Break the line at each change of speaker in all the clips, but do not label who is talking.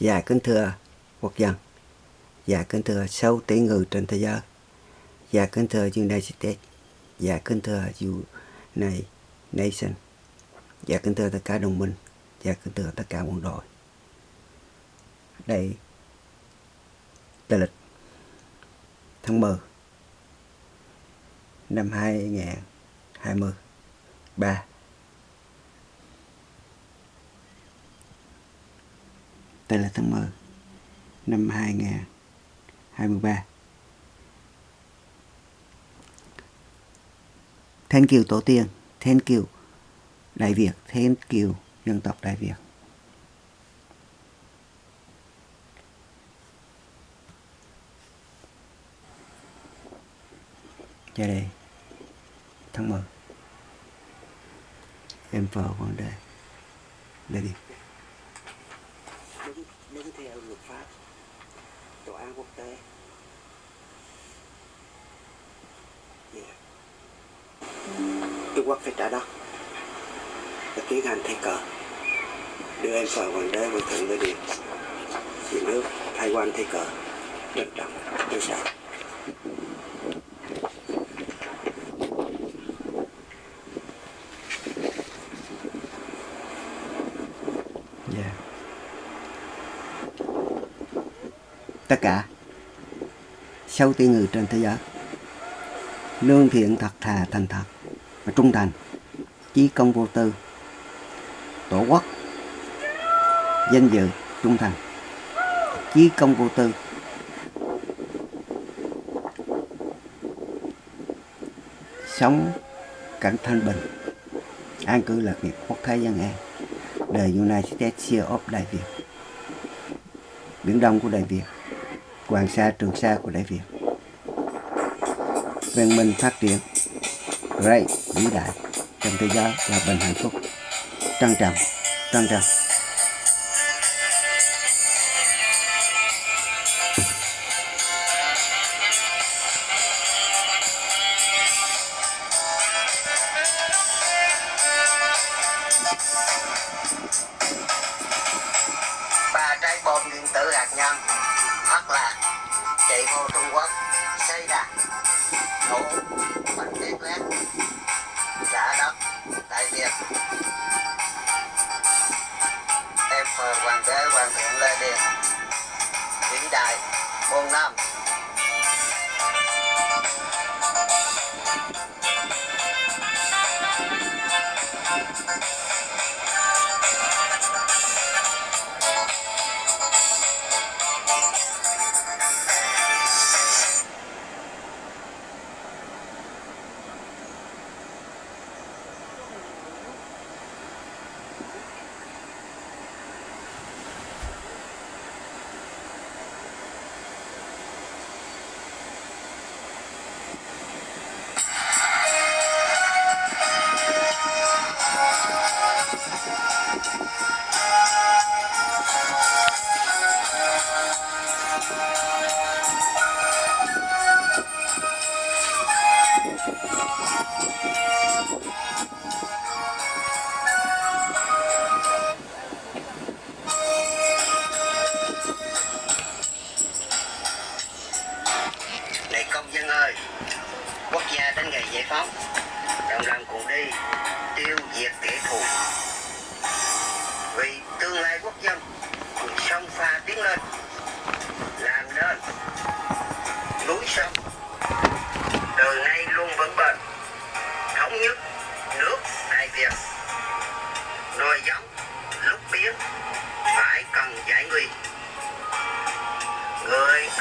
Dạ kính thưa quốc dân. Dạ kính thưa 6 tỷ người trên thế giới. Dạ kính thưa United States. Dạ kính thưa United Nation. Dạ kính thưa tất cả đồng minh. Dạ kính thưa tất cả quân đội. Đây tờ lịch, Tháng 10 Năm 2020 3 Đây là tháng 10 năm 2023. Thank you Tổ tiên, thank you Đại Việt, thank you dân tộc Đại Việt. Ra đây, tháng 10. Em vợ vấn đề. Đây đi
pháp tòa án quốc tế. Yeah. Trung Quốc phải trả đất và tiến hành thay cờ. Đưa em vào hoàng đế, hoàng thượng nơi điện. Vì nước thay quan thay cờ. Trân trọng trân trọng
Yeah. Tất cả. Sau tỷ người trên thế giới, lương thiện thật thà thành thật và trung thành. Chí công vô tư, tổ quốc, danh dự, trung thành. Chí công vô tư. Sống cảnh thanh bình. An cư lạc nghiệp quốc thái dân an. Đời United States of Đại Việt Biển Đông của Đại Việt. Hoàng Sa, Trường Sa của Đại Việt. Văn minh phát triển great vĩ đại trong thế giới là bình hạnh phúc. Trân trọng trân trọng.
Ba trái bom nguyên tử hạt nhân, hoặc là Hey.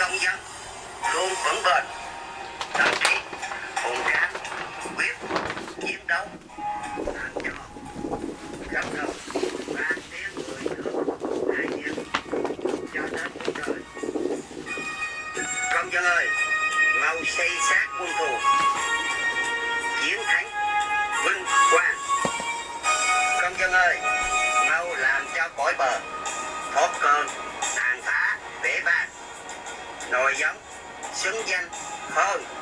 Người công dân, luôn vững bền, tâm trí, hùng tráng quyết, chiến đấu. Làm cho khắp đầu ba tiếng người nước đại diện cho đến cuộc đời. Công dân ơi, mau xây xác quân thù. Nồi giống xứng danh hơn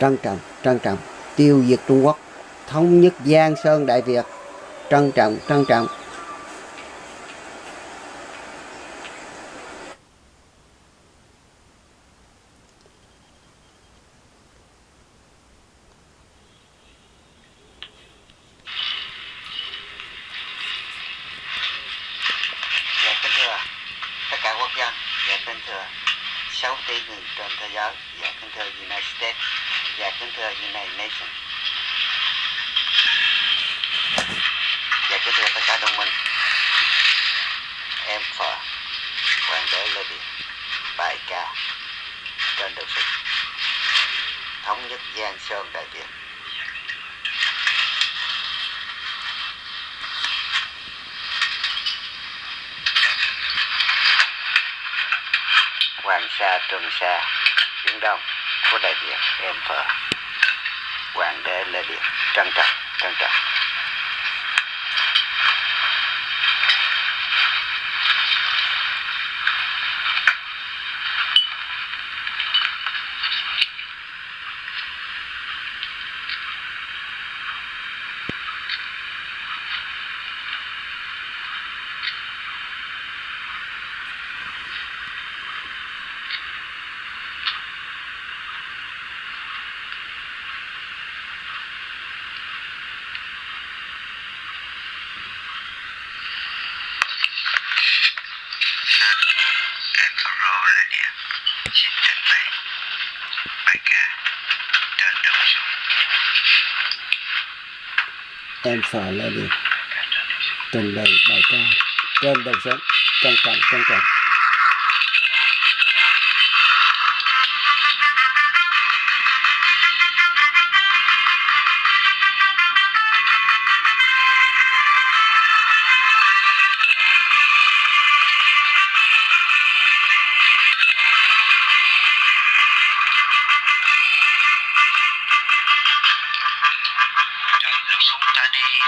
trân trọng trân trọng. Tiêu diệt Trung Quốc. Thống nhất Giang Sơn Đại Việt. Trân trọng trân trọng.
Dạ kính thưa tất cả quốc dân, dạ kính thưa 6 tỷ người trên thế giới, dạ kính thưa United States, dạ kính thưa United Nations. Dạ kính thưa tất cả đồng minh. Em Phở, Hoàng đế Lê Điện, bài ca trên đường sục. Thống nhất Giang Sơn Đại Việt. Hoàng Sa, Trường Sa, Biển Đông của Đại Việt, emperor Hoàng đế Lê Điện, trân trọng, trân trọng. Em Pharaoh Lê Điện, xin trình bày bài ca trên đầu sông.
em phở lên đi trình bày bài ca trên đầu sống trân trọng trân trọng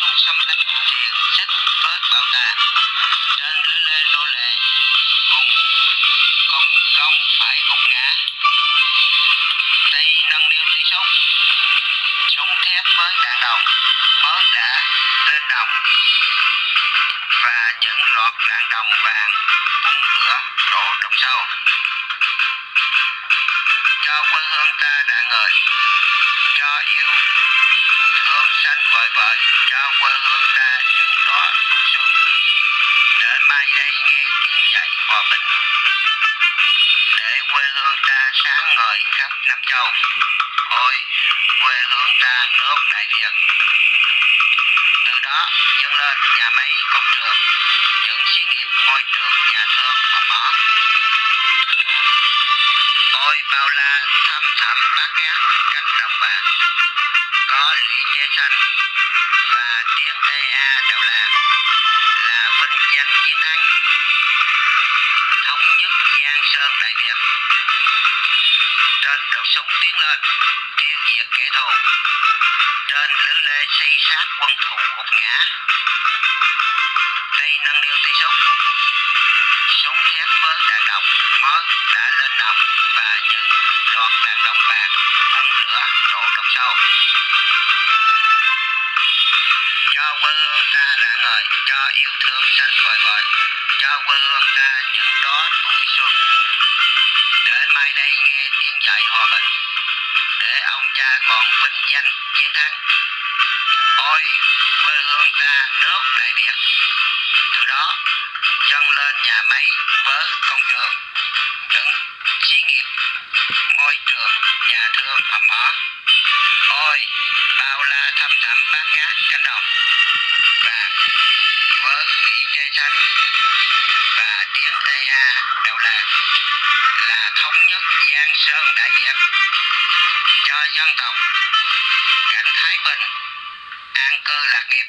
xuống sông súng xâm lăng sách với bạo tà trên lưới lê nô lệ cùng cùng gông phải gục ngã tay nâng niu tí súng súng thép với đạn đồng mới đã lên đồng và những loạt đạn đồng vàng bung lửa đổ đồng sâu cho quê hương ta đã ngợi, cho yêu xanh vời vợi cho quê hương ta những đó xuân để mai đây nghe tiếng dậy hòa bình. Để quê hương ta sáng ngời khắp năm châu. Ôi, quê hương ta nước đại việt. Từ đó dâng lên nhà máy công trường, những xí nghiệp ngôi trường nhà thương và mỏ ôi, bao la thăm thẳm bát ngát xanh và tiếng EA đều đầu là vinh danh chiến thắng. Thống nhất giang sơn đại việt. Trên đầu súng tiến lên, tiêu diệt kẻ thù. Trên lưới lê xây sát quân thù gục ngã. Tay nâng niu tay súng. Súng thép với đạn đồng mới đã lên nòng và những loạt đạn đồng bạc hơn lửa đổ đồng sâu quân hương ta rạng ngời cho yêu thương xanh vời vợi, cho quân hương ta những đó tuổi xuân. Để mai đây nghe tiếng dạy hòa bình, để ông cha còn vinh danh chiến thắng. Ôi quê hương ta nước đại việt. Từ đó, dâng lên nhà máy với công trường, những xí nghiệp, ngôi trường, nhà thương hầm mỏ ôi, bao nhất Sơn Đại Việt cho dân tộc, cảnh Thái Bình, an cư lạc nghiệp.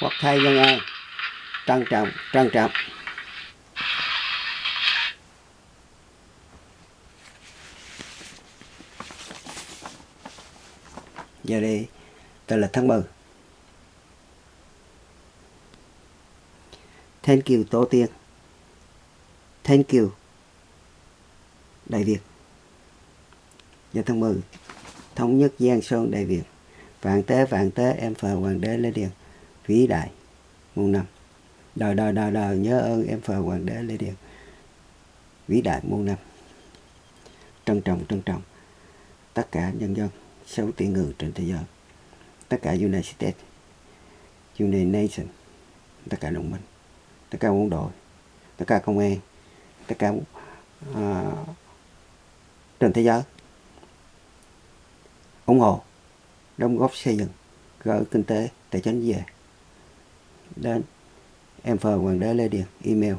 Quốc thái dân an, trân trọng trân trọng. Giờ đây, tôi là tháng mừng thank you, tổ tiên. Thank you đại việt. Dạ, Giờ tháng mừng. Thống nhất giang sơn đại việt. Vạn tế vạn tế em phờ hoàng đế lê điền. Vĩ đại muôn năm. Đời đời đời đời nhớ ơn em phờ hoàng đế lê điền. Vĩ đại muôn năm. Trân trọng trân trọng tất cả nhân dân 6 tỷ người trên thế giới tất cả United States United Nations tất cả đồng minh tất cả quân đội tất cả công an tất cả uh, trên thế giới. Ủng hộ, đóng góp xây dựng gỡ kinh tế, tài chính về. Đến em phờ hoàng đế lê điền, email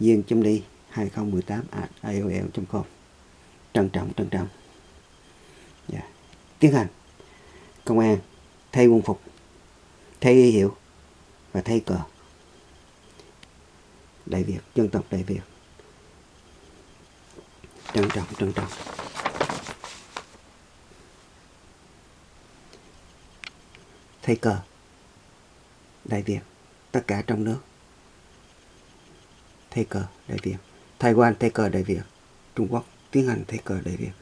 duyên chấm đi 2018 at aol.com trân trọng trân trọng. Yeah. tiến hành. Công an, thay quân phục, thay y hiệu và thay cờ. Đại việt, dân tộc đại việt. Trân trọng trân trọng. Thay cờ đại việt tất cả trong nước. Thay cờ đại việt. Thái Quan thay cờ đại việt. Trung Quốc tiến hành thay cờ đại việt.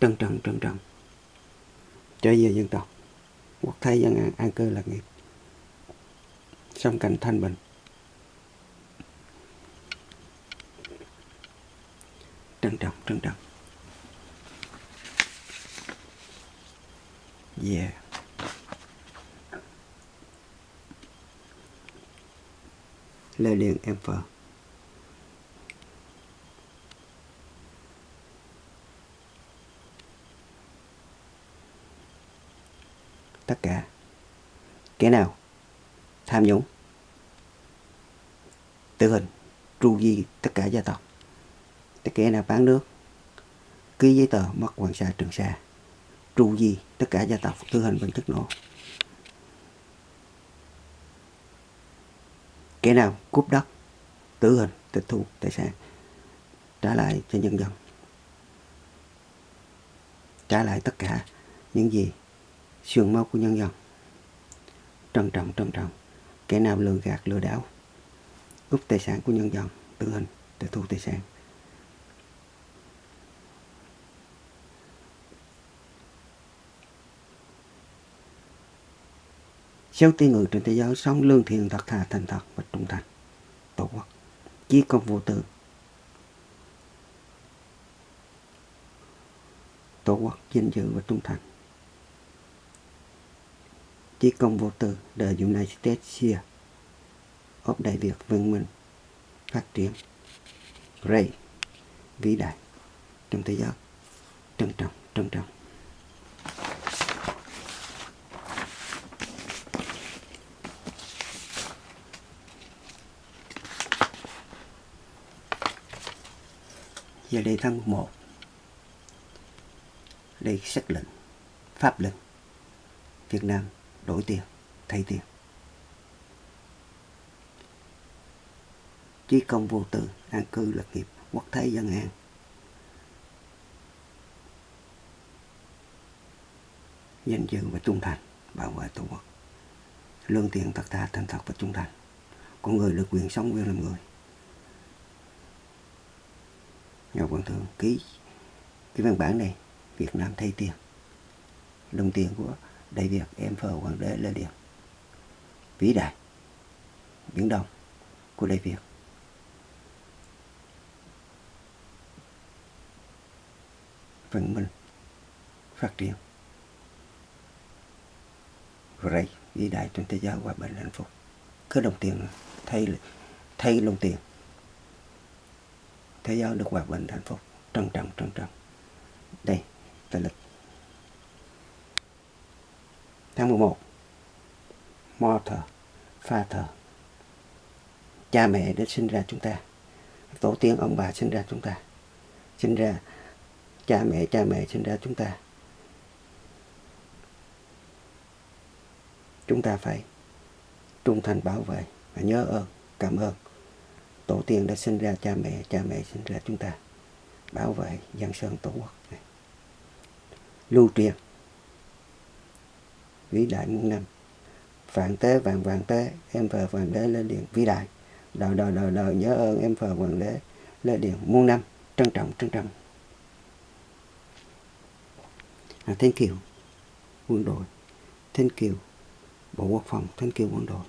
Trân trọng trân trọng. Trở về dân tộc. Quốc thái dân an, an cư lạc nghiệp. Sống cảnh thanh bình. Trân trọng trân trọng. Yeah. Lê liền em vợ. Tất cả. Kẻ nào? Tham nhũng. Tử hình. Tru di tất cả gia tộc. Tất kẻ nào bán nước? Ký giấy tờ mất hoàng sa trường sa. Tru di tất cả gia tộc. Tử hình bằng chất nổ. Kẻ nào cướp đất, tử hình, tịch thu, tài sản, trả lại cho nhân dân. Trả lại tất cả những gì xương máu của nhân dân. Trân trọng trân trọng. Kẻ nào lừa gạt, lừa đảo, cướp tài sản của nhân dân, tử hình, tịch thu, tài sản. Sáu tiên người trên thế giới, sống lương thiện, thật thà, thành thật và trung thành. Tổ quốc, chí công vô tư. Tổ quốc danh dự và trung thành. Chí công vô tư, the United States here. Ốp Đại Việt văn minh, phát triển. Ray vĩ đại, trong thế giới. Trân trọng trân trọng. Giờ đề thân 1 đây sắc lệnh, pháp lệnh. Việt Nam đổi tiền, thay tiền. Chí công vô tư, an cư lập nghiệp, quốc thái dân an. Danh dự và trung thành, bảo vệ tổ quốc. Lương thiện thật thà thành thật và trung thành. Con người được quyền sống quyền làm người nhà quan thượng ký cái văn bản này, Việt Nam thay tiền. Đồng tiền của Đại Việt, em phờ Hoàng đế Lê Điền vĩ đại, Biển Đông của Đại Việt. Văn minh phát triển. Rồi vĩ đại trên thế giới hòa bình hạnh phúc. Cứ đồng tiền thay thay đồng tiền thế giới được hòa bình hạnh phúc. Trân trọng trân trọng. Đây tờ lịch. Tháng 11 mother Father cha mẹ đã sinh ra chúng ta. Tổ tiên ông bà sinh ra chúng ta. Sinh ra cha mẹ cha mẹ sinh ra chúng ta. Chúng ta phải trung thành bảo vệ và nhớ ơn, cảm ơn tổ tiên đã sinh ra cha mẹ cha mẹ sinh ra chúng ta. Bảo vệ dân sơn tổ quốc này. Lưu truyền. Vĩ đại muôn năm. Vạn tế vạn vạn tế em phờ hoàng đế lên điện. Vĩ đại. Đời đời đời đời nhớ ơn em phờ hoàng đế lên điện. Muôn năm. Trân trọng trân trọng. À, thiên kiều. Quân đội. Thiên kiều. Bộ quốc phòng. Thiên kiều quân đội.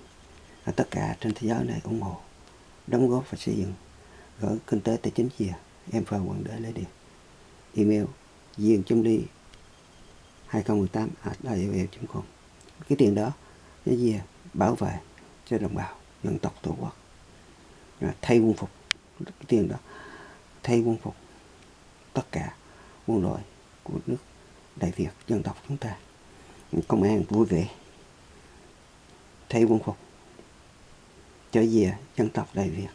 À, tất cả trên thế giới này ủng hộ đóng góp và xây dựng. Gỡ kinh tế tài chính về em phờ quận đế lấy điện email diên chấm đi 2018 e com. Cái tiền đó cái gì, à? bảo vệ cho đồng bào dân tộc tổ quốc. Là thay quân phục. Cái tiền đó thay quân phục tất cả quân đội của nước đại việt dân tộc chúng ta. Công an vui vẻ. Thay quân phục cho về dân tộc đại việt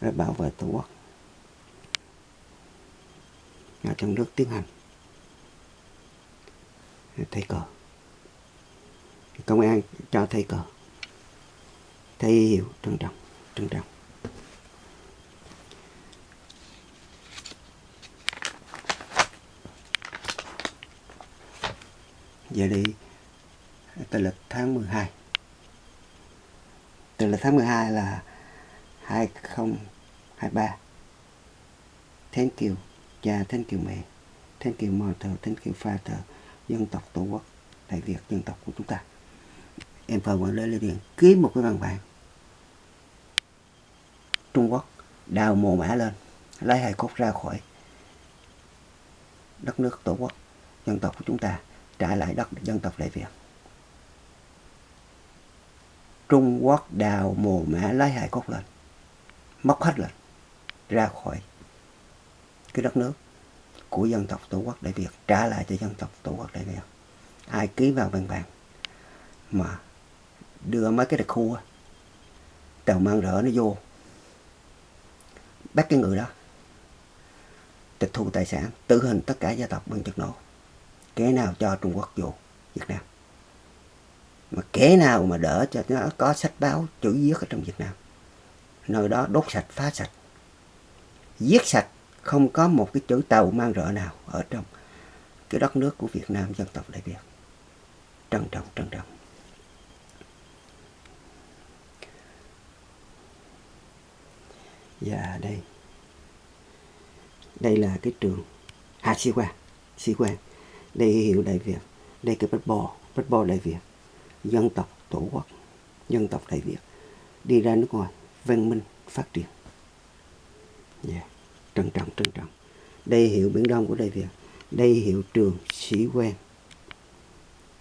rồi bảo vệ tổ quốc. Ở trong nước tiến hành. Thầy cờ. Công an cho thầy cờ. Thầy hiểu trân trọng trân trọng. Giờ đi tới lịch tháng 12 từ là tháng 12 là 2023 thank you. Cha, thank you mẹ. Thank you mother, thank you father, dân tộc tổ quốc, đại việt, dân tộc của chúng ta. Em phải quản lý điện, ký một cái văn bản. Trung quốc đào mồ mã lên, lấy hài cốt ra khỏi đất nước tổ quốc, dân tộc của chúng ta, trả lại đất, dân tộc đại việt trung quốc đào mồ mã lấy hài cốt lên, móc hết lên, ra khỏi cái đất nước của dân tộc tổ quốc đại việt, trả lại cho dân tộc tổ quốc đại việt. Ai ký vào văn bản mà đưa mấy cái đặc khu tàu mang rỡ nó vô, bắt cái người đó, tịch thu tài sản, tử hình tất cả gia tộc bằng chất nổ cái nào cho trung quốc vô, việt nam mà kẻ nào mà đỡ cho nó có sách báo chữ viết ở trong việt nam nơi đó đốt sạch phá sạch giết sạch không có một cái chữ tàu mang rỡ nào ở trong cái đất nước của Việt Nam dân tộc Đại Việt. Trân trọng, trân trọng. Và đây, đây là cái trường Hà Sĩ Quang, Sĩ Quang. Đây hiệu Đại Việt, đây cái bách bò, bách bò Đại Việt, dân tộc Tổ quốc, dân tộc Đại Việt. Đi ra nước ngoài, văn minh, phát triển. Yeah trân trọng trân trọng. Đây hiệu biển đông của đại việt đây hiệu trường sĩ quan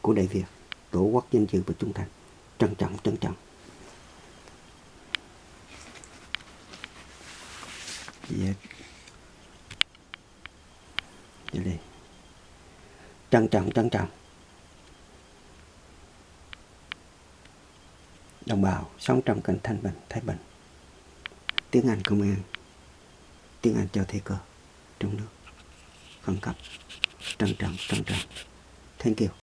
của đại việt tổ quốc danh dự và trung thành. Trân trọng trân trọng. Dạ, dạ đây. Trân trọng trân trọng. Đồng bào, sống trong cảnh thanh bình, thái bình. Tiếng anh công an tiếng Anh cho thầy cơ. Trong nước. Khẩn cấp. Trân trọng trân trọng. Thank you.